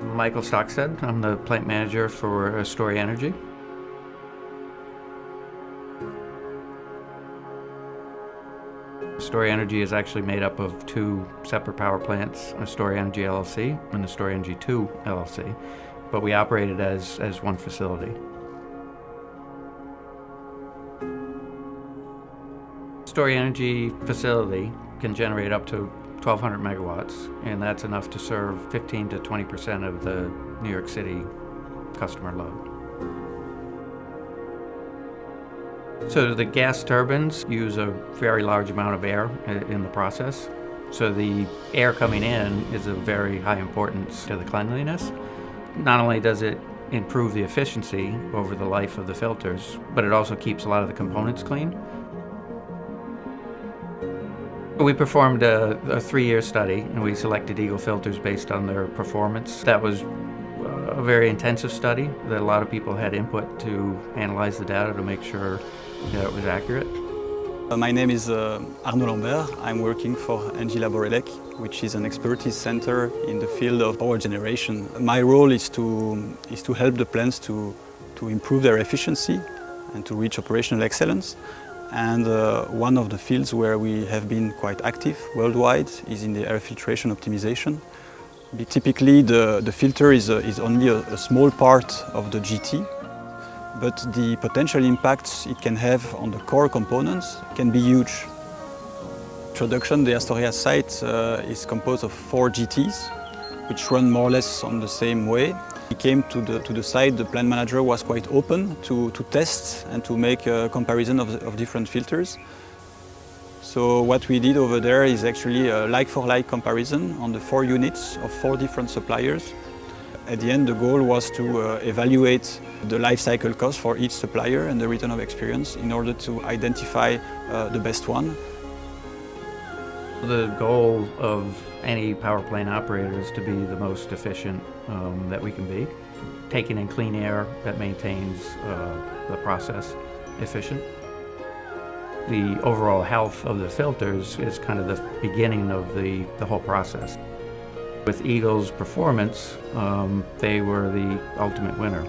Michael Stockstead. I'm the plant manager for Astoria Energy. Astoria Energy is actually made up of two separate power plants, Astoria Energy LLC and the Astoria Energy 2 LLC, but we operate it as, as one facility. Astoria Energy facility can generate up to 1,200 megawatts, and that's enough to serve 15 to 20 percent of the New York City customer load. So the gas turbines use a very large amount of air in the process. So the air coming in is of very high importance to the cleanliness. Not only does it improve the efficiency over the life of the filters, but it also keeps a lot of the components clean. We performed a, a three-year study and we selected Eagle filters based on their performance. That was a very intensive study that a lot of people had input to analyze the data to make sure that it was accurate. Uh, my name is uh, Arnaud Lambert. I'm working for Engie Laborelec, which is an expertise center in the field of power generation. My role is to, is to help the plants to, to improve their efficiency and to reach operational excellence. And uh, one of the fields where we have been quite active worldwide is in the air filtration optimization. Typically the, the filter is, uh, is only a, a, small part of the GT, but the potential impacts it can have on the core components can be huge. Production, the Astoria site uh, is composed of four GTs, which run more or less on the same way. He came to the, to the site, the plant manager was quite open to, to test and to make a comparison of, of different filters. So what we did over there is actually a like-for-like -like comparison on the four units of four different suppliers. At the end, the goal was to uh, evaluate the life cycle cost for each supplier and the return of experience in order to identify uh, the best one. The goal of any power plant operator is to be the most efficient um, that we can be. Taking in clean air that maintains uh, the process efficient. The overall health of the filters is kind of the beginning of the, the whole process. With Eagle's performance, um, they were the ultimate winner.